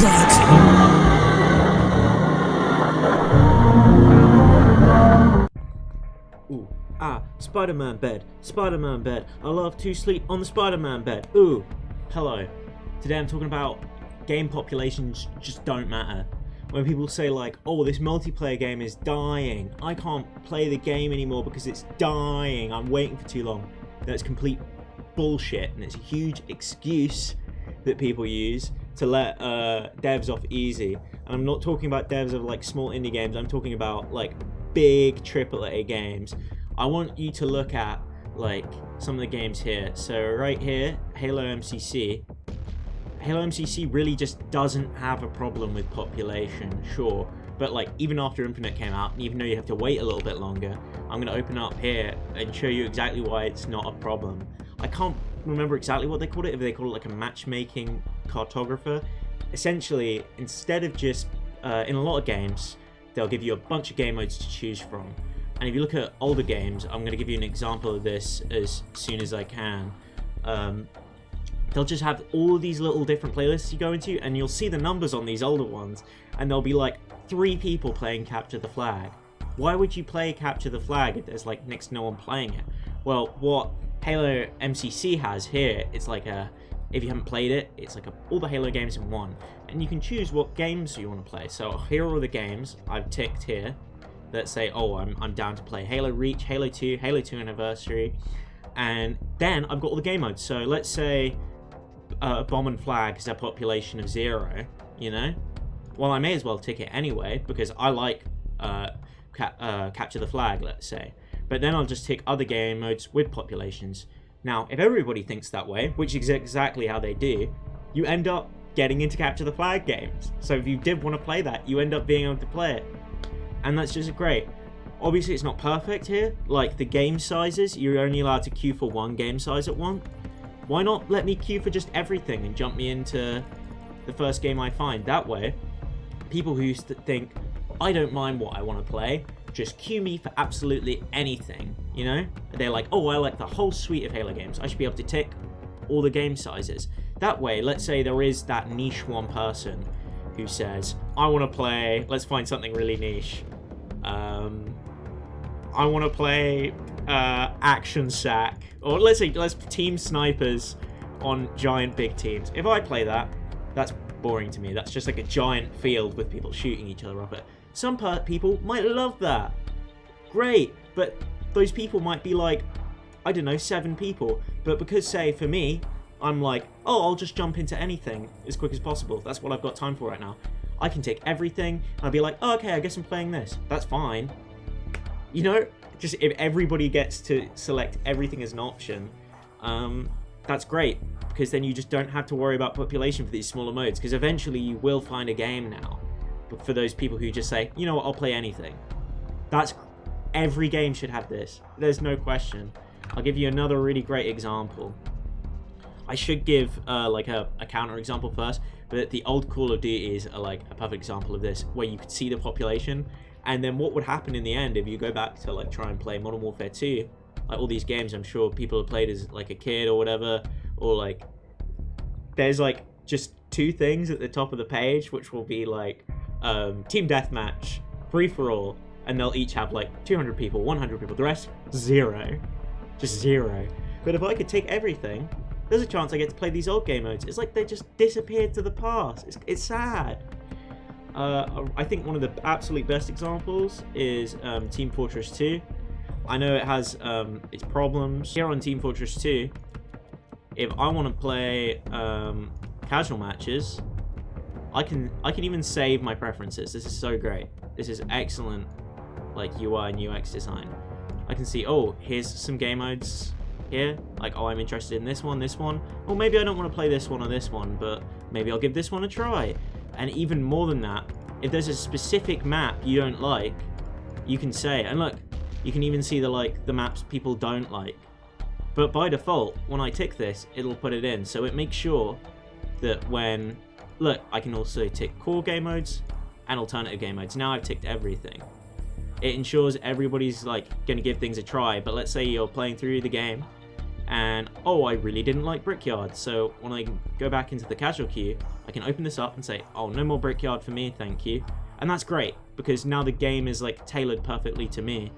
Ooh, ah, Spider-Man bed, Spider-Man bed. I love to sleep on the Spider-Man bed. Ooh, hello. Today I'm talking about game populations just don't matter. When people say like, oh, this multiplayer game is dying. I can't play the game anymore because it's dying. I'm waiting for too long. That's complete bullshit and it's a huge excuse that people use to let uh, devs off easy. And I'm not talking about devs of like small indie games. I'm talking about like big AAA games. I want you to look at like some of the games here. So right here, Halo MCC. Halo MCC really just doesn't have a problem with population, sure. But like even after Infinite came out, even though you have to wait a little bit longer, I'm gonna open up here and show you exactly why it's not a problem. I can't remember exactly what they called it, if they call it like a matchmaking cartographer. Essentially, instead of just, uh, in a lot of games, they'll give you a bunch of game modes to choose from. And if you look at older games, I'm going to give you an example of this as soon as I can. Um, they'll just have all these little different playlists you go into, and you'll see the numbers on these older ones, and there'll be like three people playing Capture the Flag. Why would you play Capture the Flag if there's like next to no one playing it? Well, what Halo MCC has here, it's like a, if you haven't played it, it's like a, all the Halo games in one. And you can choose what games you want to play. So here are the games I've ticked here that say, oh, I'm, I'm down to play Halo Reach, Halo 2, Halo 2 Anniversary. And then I've got all the game modes. So let's say uh, Bomb and Flag is a population of zero, you know? Well, I may as well tick it anyway, because I like uh, ca uh, Capture the Flag, let's say. But then I'll just tick other game modes with populations. Now, if everybody thinks that way, which is exactly how they do, you end up getting into Capture the Flag games. So if you did want to play that, you end up being able to play it. And that's just great. Obviously, it's not perfect here. Like, the game sizes, you're only allowed to queue for one game size at once. Why not let me queue for just everything and jump me into the first game I find? That way, people who used to think, I don't mind what I want to play, just queue me for absolutely anything, you know? They're like, oh, I like the whole suite of Halo games. I should be able to tick all the game sizes. That way, let's say there is that niche one person who says, I want to play, let's find something really niche. Um, I want to play uh, Action Sack. Or let's say, let's team snipers on giant big teams. If I play that, that's boring to me. That's just like a giant field with people shooting each other up it. Some people might love that. Great, but those people might be like, I don't know, seven people. But because, say, for me, I'm like, oh, I'll just jump into anything as quick as possible. That's what I've got time for right now. I can take everything. I'll be like, oh, okay, I guess I'm playing this. That's fine. You know, just if everybody gets to select everything as an option, um, that's great. Because then you just don't have to worry about population for these smaller modes. Because eventually you will find a game now for those people who just say, you know what, I'll play anything. That's every game should have this. There's no question. I'll give you another really great example. I should give uh, like a, a counter example first, but the old Call of Duty is like a perfect example of this, where you could see the population, and then what would happen in the end if you go back to like try and play Modern Warfare 2, like all these games I'm sure people have played as like a kid or whatever, or like there's like just two things at the top of the page, which will be like um, team deathmatch, free for all, and they'll each have like 200 people, 100 people. The rest, zero. Just zero. But if I could take everything, there's a chance I get to play these old game modes. It's like they just disappeared to the past. It's, it's sad. Uh, I think one of the absolute best examples is um, Team Fortress 2. I know it has um, its problems. Here on Team Fortress 2, if I want to play um, casual matches, I can I can even save my preferences. This is so great. This is excellent like UI and UX design. I can see, oh, here's some game modes here. Like, oh, I'm interested in this one, this one. Or maybe I don't want to play this one or this one, but maybe I'll give this one a try. And even more than that, if there's a specific map you don't like, you can say, and look, you can even see the like the maps people don't like. But by default, when I tick this, it'll put it in. So it makes sure that when Look, I can also tick core game modes and alternative game modes. Now I've ticked everything. It ensures everybody's like going to give things a try, but let's say you're playing through the game and oh, I really didn't like Brickyard. So when I go back into the casual queue, I can open this up and say, oh, no more Brickyard for me, thank you. And that's great because now the game is like tailored perfectly to me.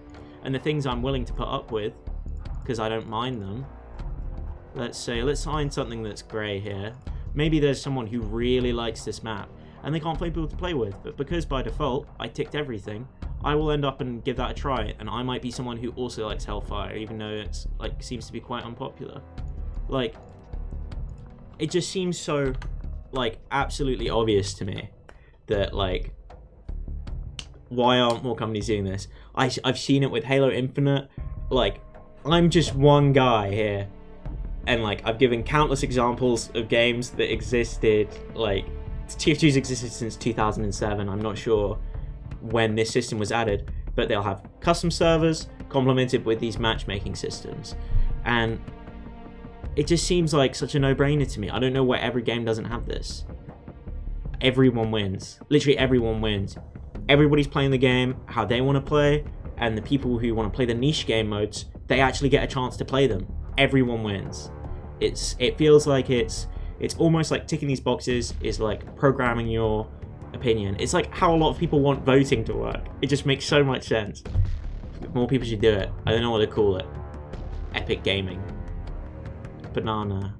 And the things I'm willing to put up with, because I don't mind them. Let's say, let's find something that's grey here. Maybe there's someone who really likes this map and they can't find people to play with, but because by default I ticked everything, I will end up and give that a try, and I might be someone who also likes Hellfire, even though it's like seems to be quite unpopular. Like, it just seems so like absolutely obvious to me that like why aren't more companies doing this? I, I've seen it with Halo Infinite. Like, I'm just one guy here, and like I've given countless examples of games that existed. Like, TF2's existed since 2007. I'm not sure when this system was added, but they'll have custom servers complemented with these matchmaking systems. And it just seems like such a no-brainer to me. I don't know why every game doesn't have this. Everyone wins. Literally everyone wins. Everybody's playing the game how they want to play, and the people who want to play the niche game modes, they actually get a chance to play them. Everyone wins. It's it feels like it's it's almost like ticking these boxes is like programming your opinion. It's like how a lot of people want voting to work. It just makes so much sense. More people should do it. I don't know what to call it. Epic gaming. Banana.